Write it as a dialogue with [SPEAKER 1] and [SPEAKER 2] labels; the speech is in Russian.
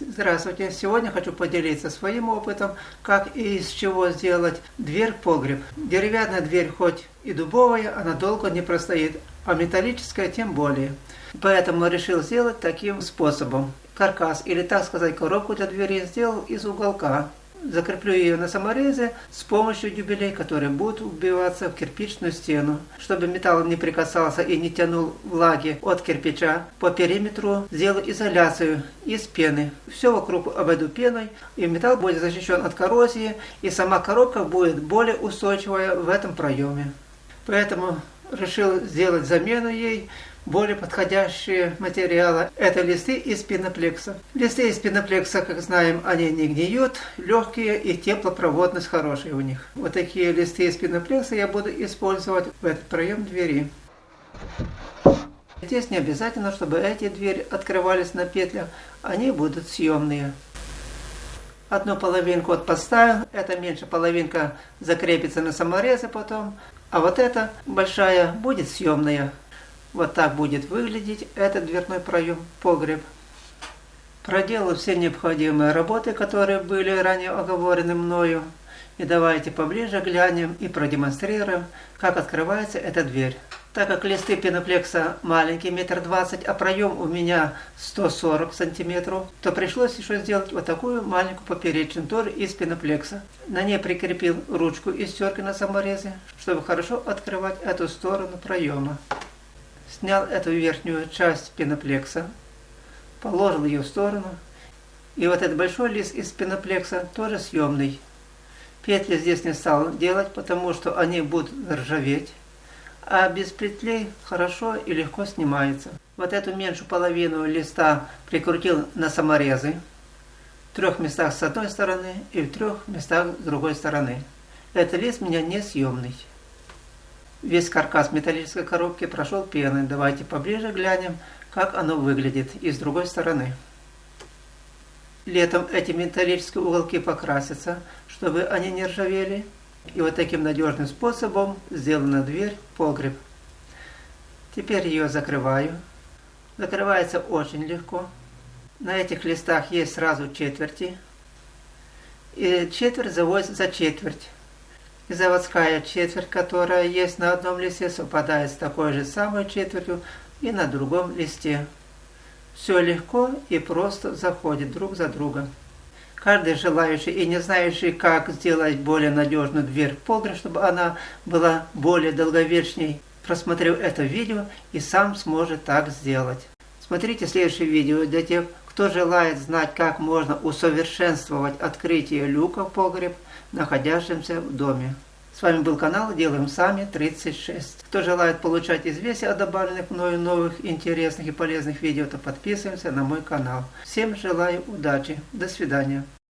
[SPEAKER 1] Здравствуйте! Сегодня хочу поделиться своим опытом, как и из чего сделать дверь-погреб. Деревянная дверь хоть и дубовая, она долго не простоит, а металлическая тем более. Поэтому решил сделать таким способом. Каркас, или так сказать коробку для двери, сделал из уголка закреплю ее на саморезе с помощью дюбелей, которые будут убиваться в кирпичную стену. Чтобы металл не прикасался и не тянул влаги от кирпича, по периметру сделаю изоляцию из пены. Все вокруг обойду пеной, и металл будет защищен от коррозии, и сама коробка будет более устойчивая в этом проеме. Поэтому решил сделать замену ей более подходящие материалы – это листы из пеноплекса. Листы из пеноплекса, как знаем, они не гниют, легкие и теплопроводность хорошая у них. Вот такие листы из пеноплекса я буду использовать в этот проем двери. Здесь не обязательно, чтобы эти двери открывались на петлях, они будут съемные. Одну половинку вот подставил, эта меньше половинка закрепится на саморезе потом, а вот эта большая будет съемная. Вот так будет выглядеть этот дверной проем, погреб. Проделал все необходимые работы, которые были ранее оговорены мною. И давайте поближе глянем и продемонстрируем, как открывается эта дверь. Так как листы пеноплекса маленькие, метр двадцать, а проем у меня 140 сантиметров, то пришлось еще сделать вот такую маленькую поперечную тоже из пеноплекса. На ней прикрепил ручку из терки на саморезе, чтобы хорошо открывать эту сторону проема снял эту верхнюю часть пеноплекса, положил ее в сторону. И вот этот большой лист из пеноплекса тоже съемный. Петли здесь не стал делать, потому что они будут ржаветь. А без петлей хорошо и легко снимается. Вот эту меньшую половину листа прикрутил на саморезы. В трех местах с одной стороны и в трех местах с другой стороны. Этот лист у меня не съемный. Весь каркас металлической коробки прошел пеной. Давайте поближе глянем, как оно выглядит и с другой стороны. Летом эти металлические уголки покрасятся, чтобы они не ржавели. И вот таким надежным способом сделана дверь, погреб. Теперь ее закрываю. Закрывается очень легко. На этих листах есть сразу четверти. И четверть заводится за четверть и заводская четверть, которая есть на одном листе, совпадает с такой же самой четвертью и на другом листе. Все легко и просто заходит друг за другом. Каждый желающий и не знающий, как сделать более надежную дверь в погреб, чтобы она была более долговечней, просмотрел это видео и сам сможет так сделать. Смотрите следующее видео для тех, кто желает знать, как можно усовершенствовать открытие люка в погреб, находящемся в доме. С вами был канал Делаем Сами 36. Кто желает получать известия о добавленных мною новых интересных и полезных видео, то подписываемся на мой канал. Всем желаю удачи. До свидания.